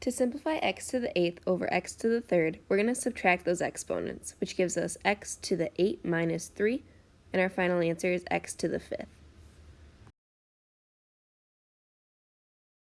To simplify x to the 8th over x to the 3rd, we're going to subtract those exponents, which gives us x to the 8 minus 3, and our final answer is x to the 5th.